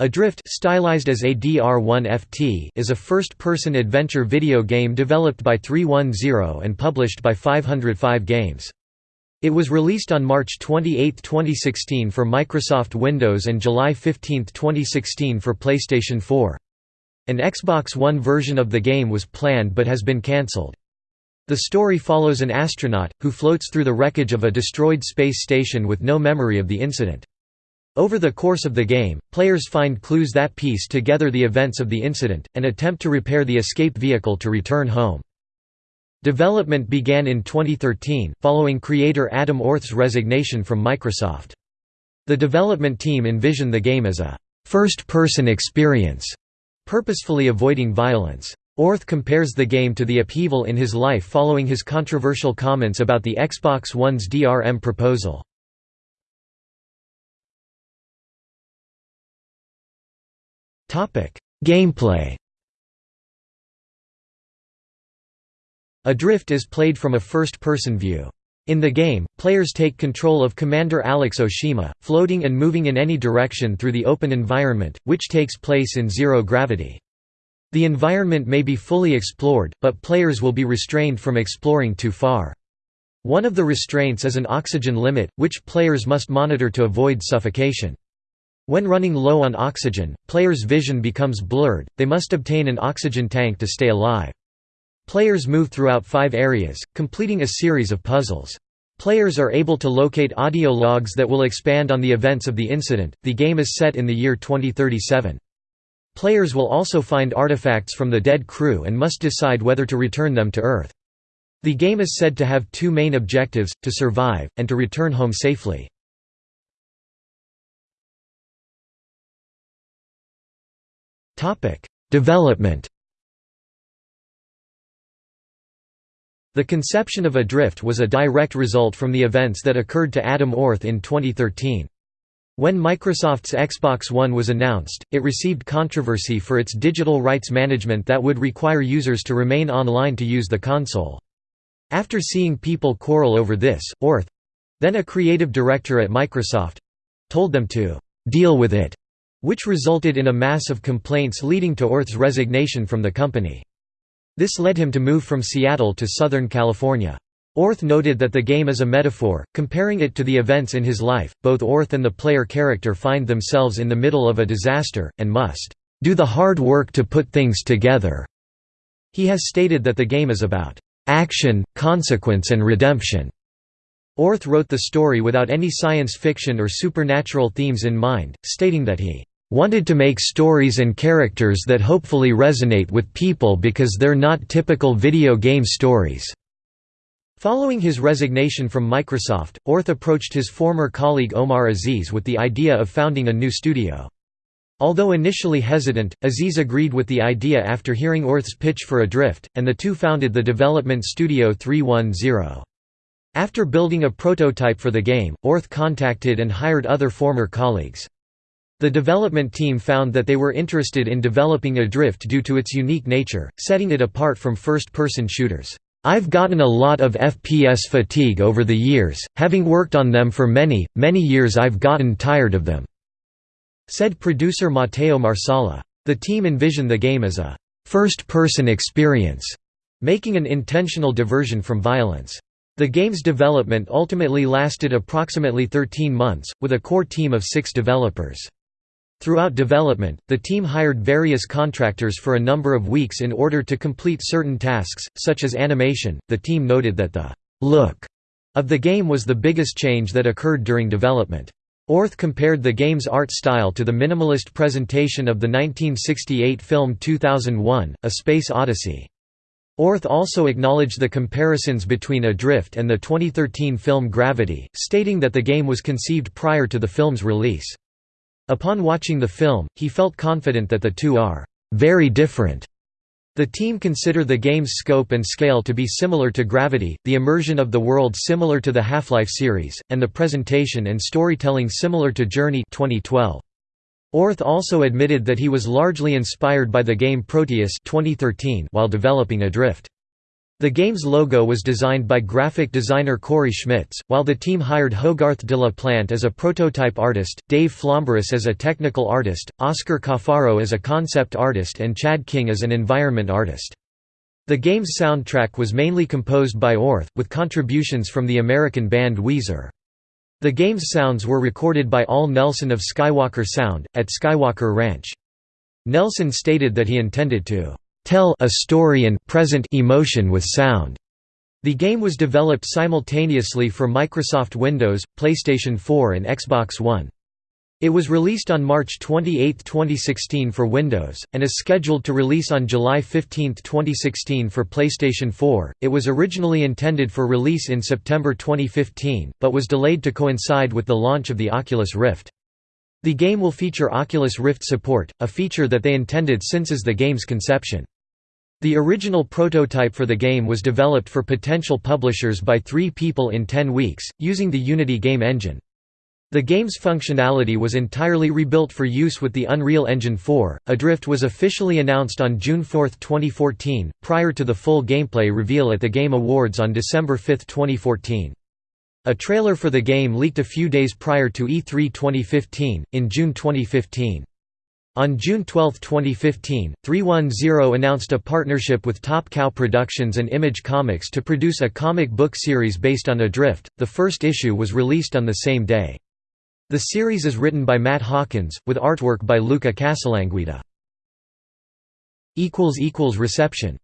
Adrift stylized as ADR1FT is a first-person adventure video game developed by 310 and published by 505 Games. It was released on March 28, 2016 for Microsoft Windows and July 15, 2016 for PlayStation 4. An Xbox One version of the game was planned but has been cancelled. The story follows an astronaut, who floats through the wreckage of a destroyed space station with no memory of the incident. Over the course of the game, players find clues that piece together the events of the incident, and attempt to repair the escape vehicle to return home. Development began in 2013, following creator Adam Orth's resignation from Microsoft. The development team envisioned the game as a first-person experience, purposefully avoiding violence. Orth compares the game to the upheaval in his life following his controversial comments about the Xbox One's DRM proposal. Gameplay Adrift is played from a first-person view. In the game, players take control of Commander Alex Oshima, floating and moving in any direction through the open environment, which takes place in zero gravity. The environment may be fully explored, but players will be restrained from exploring too far. One of the restraints is an oxygen limit, which players must monitor to avoid suffocation. When running low on oxygen, players' vision becomes blurred, they must obtain an oxygen tank to stay alive. Players move throughout five areas, completing a series of puzzles. Players are able to locate audio logs that will expand on the events of the incident. The game is set in the year 2037. Players will also find artifacts from the dead crew and must decide whether to return them to Earth. The game is said to have two main objectives, to survive, and to return home safely. Development The conception of Adrift was a direct result from the events that occurred to Adam Orth in 2013. When Microsoft's Xbox One was announced, it received controversy for its digital rights management that would require users to remain online to use the console. After seeing people quarrel over this, Orth—then a creative director at Microsoft—told them to «deal with it» which resulted in a mass of complaints leading to Orth's resignation from the company. This led him to move from Seattle to Southern California. Orth noted that the game is a metaphor, comparing it to the events in his life. Both Orth and the player character find themselves in the middle of a disaster, and must do the hard work to put things together. He has stated that the game is about action, consequence, and redemption. Orth wrote the story without any science fiction or supernatural themes in mind, stating that he wanted to make stories and characters that hopefully resonate with people because they're not typical video game stories." Following his resignation from Microsoft, Orth approached his former colleague Omar Aziz with the idea of founding a new studio. Although initially hesitant, Aziz agreed with the idea after hearing Orth's pitch for Adrift, and the two founded the development studio 310. After building a prototype for the game, Orth contacted and hired other former colleagues. The development team found that they were interested in developing Adrift due to its unique nature, setting it apart from first-person shooters. I've gotten a lot of FPS fatigue over the years, having worked on them for many, many years I've gotten tired of them," said producer Matteo Marsala. The team envisioned the game as a first-person experience, making an intentional diversion from violence. The game's development ultimately lasted approximately 13 months, with a core team of six developers. Throughout development, the team hired various contractors for a number of weeks in order to complete certain tasks, such as animation. The team noted that the look of the game was the biggest change that occurred during development. Orth compared the game's art style to the minimalist presentation of the 1968 film 2001, A Space Odyssey. Orth also acknowledged the comparisons between Adrift and the 2013 film Gravity, stating that the game was conceived prior to the film's release. Upon watching the film, he felt confident that the two are very different. The team consider the game's scope and scale to be similar to Gravity, the immersion of the world similar to the Half-Life series, and the presentation and storytelling similar to Journey 2012. Orth also admitted that he was largely inspired by the game Proteus 2013 while developing Adrift. The game's logo was designed by graphic designer Corey Schmitz, while the team hired Hogarth de la Plante as a prototype artist, Dave Flomberis as a technical artist, Oscar Cafaro as a concept artist and Chad King as an environment artist. The game's soundtrack was mainly composed by Orth, with contributions from the American band Weezer. The game's sounds were recorded by Al Nelson of Skywalker Sound, at Skywalker Ranch. Nelson stated that he intended to tell a story and present emotion with sound. The game was developed simultaneously for Microsoft Windows, PlayStation 4 and Xbox One. It was released on March 28, 2016 for Windows, and is scheduled to release on July 15, 2016 for PlayStation 4. It was originally intended for release in September 2015, but was delayed to coincide with the launch of the Oculus Rift. The game will feature Oculus Rift support, a feature that they intended since is the game's conception. The original prototype for the game was developed for potential publishers by three people in ten weeks, using the Unity game engine. The game's functionality was entirely rebuilt for use with the Unreal Engine 4. Adrift was officially announced on June 4, 2014, prior to the full gameplay reveal at the Game Awards on December 5, 2014. A trailer for the game leaked a few days prior to E3 2015, in June 2015. On June 12, 2015, 310 announced a partnership with Top Cow Productions and Image Comics to produce a comic book series based on Adrift. The first issue was released on the same day. The series is written by Matt Hawkins, with artwork by Luca Casalanguida. Reception